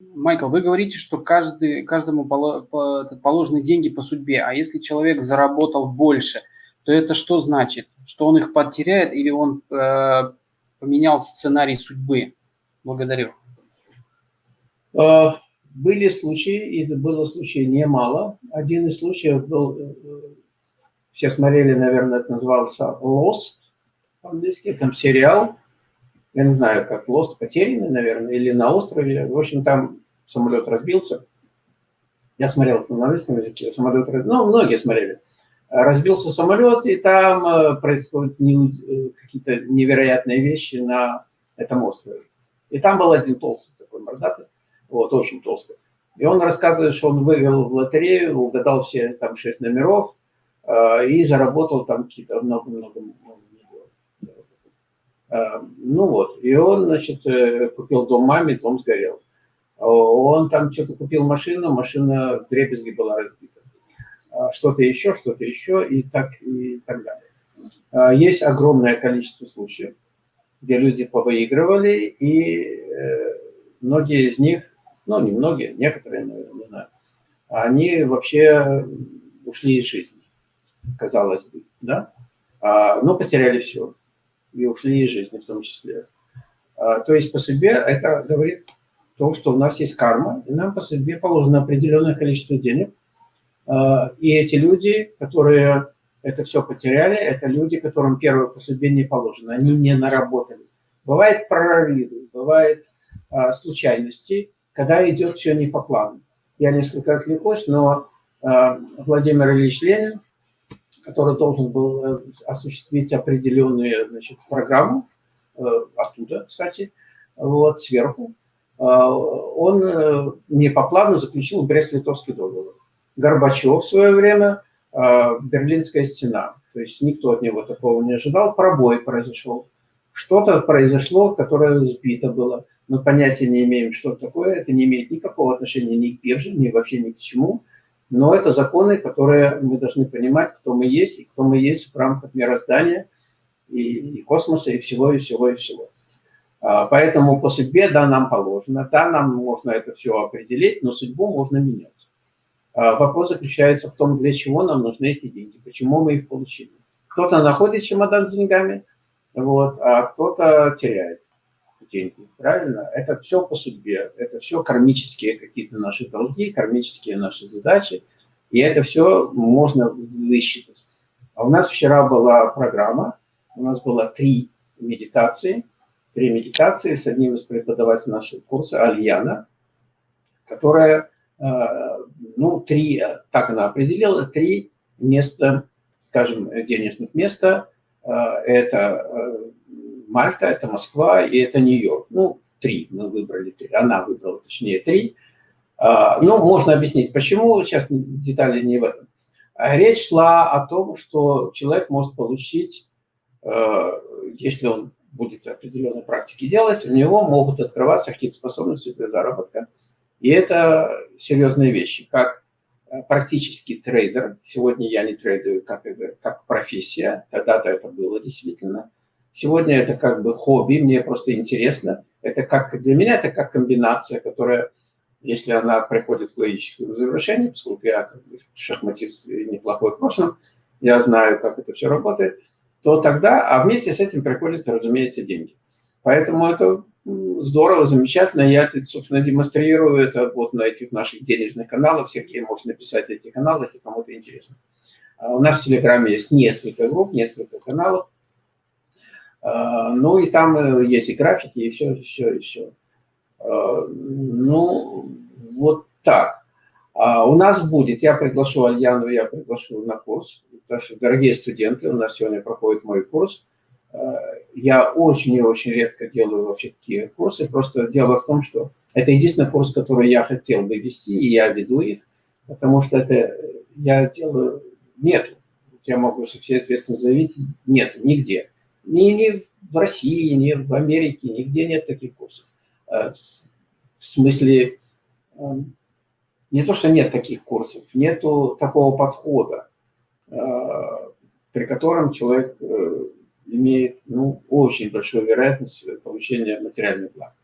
Майкл, вы говорите, что каждый, каждому положены деньги по судьбе, а если человек заработал больше, то это что значит? Что он их потеряет или он э, поменял сценарий судьбы? Благодарю. Э, были случаи, и было случаев немало. Один из случаев был, э, все смотрели, наверное, это назывался Lost по-английски, там сериал, я не знаю, как Lost, потерянный, наверное, или на острове. В общем, там самолет разбился. Я смотрел это на английском языке, самолет разбился. Ну, многие смотрели. Разбился самолет, и там э, происходят э, какие-то невероятные вещи на этом острове. И там был один толстый такой мордатый, вот, очень толстый. И он рассказывает, что он вывел в лотерею, угадал все там шесть номеров э, и заработал там какие-то много-много Э, ну вот, и он, значит, э, купил дом маме, дом сгорел. Он там что-то купил машину, машина в дребезги была разбита. А что-то еще, что-то еще и так, и так далее. А есть огромное количество случаев, где люди повыигрывали, и э, многие из них, ну не многие, некоторые, наверное, не знаю, они вообще ушли из жизни, казалось бы, да, а, но потеряли все и ушли из жизни в том числе. А, то есть по себе это говорит то, что у нас есть карма, и нам по себе положено определенное количество денег. А, и эти люди, которые это все потеряли, это люди, которым первое по судьбе не положено, они не наработали. Бывает прорывы, бывает а, случайности, когда идет все не по плану. Я несколько отвлекусь, но Владимир Ильич Ленин который должен был э, осуществить определенную значит, программу, э, оттуда, кстати, вот, сверху, э, он не по плану заключил Брест-Литовский договор. Горбачев в свое время, Берлинская стена. То есть никто от него такого не ожидал, пробой произошел. Что-то произошло, которое сбито было. Мы понятия не имеем, что такое. Это не имеет никакого отношения ни к бирже, ни вообще ни к чему. Но это законы, которые мы должны понимать, кто мы есть, и кто мы есть в рамках мироздания, и, и космоса, и всего, и всего, и всего. А, поэтому по судьбе, да, нам положено, да, нам можно это все определить, но судьбу можно менять. А, вопрос заключается в том, для чего нам нужны эти деньги, почему мы их получили. Кто-то находит чемодан с деньгами, вот, а кто-то теряет деньги, правильно? Это все по судьбе, это все кармические какие-то наши долги, кармические наши задачи, и это все можно высчитать. А у нас вчера была программа, у нас было три медитации, три медитации с одним из преподавателей нашего курса, Альяна, которая, э, ну, три, так она определила, три места, скажем, денежных места, э, это э, Мальта, это Москва и это Нью-Йорк. Ну, три мы выбрали, три. она выбрала, точнее, три. А, ну, можно объяснить, почему, сейчас детали не в этом. Речь шла о том, что человек может получить, э, если он будет определенной практики делать, у него могут открываться какие-то способности для заработка. И это серьезные вещи, как э, практический трейдер. Сегодня я не трейдую как, как профессия, когда-то это было действительно. Сегодня это как бы хобби, мне просто интересно. Это как для меня это как комбинация, которая, если она приходит к логическому завершению, поскольку я как бы шахматист неплохой в прошлом, я знаю, как это все работает, то тогда, а вместе с этим приходят, разумеется, деньги. Поэтому это здорово, замечательно. Я, собственно, демонстрирую это вот на этих наших денежных каналах. Сергей может написать эти каналы, если кому-то интересно. А у нас в Телеграме есть несколько групп, несколько каналов. А, ну и там э, есть и графики, и все, и все, и все. А, ну, вот так. А у нас будет, я приглашу Альяну, я приглашу на курс, потому что, дорогие студенты, у нас сегодня проходит мой курс. Я очень и очень редко делаю вообще такие курсы, просто дело в том, что это единственный курс, который я хотел бы вести, и я веду их, потому что это я делаю, нету. Я могу со всей ответственностью заявить, нету, нигде. Ни, ни в России, ни в Америке, нигде нет таких курсов. Э, в смысле, э, не то, что нет таких курсов, нету такого подхода, э, при котором человек имеет ну, очень большую вероятность получения материальных благ.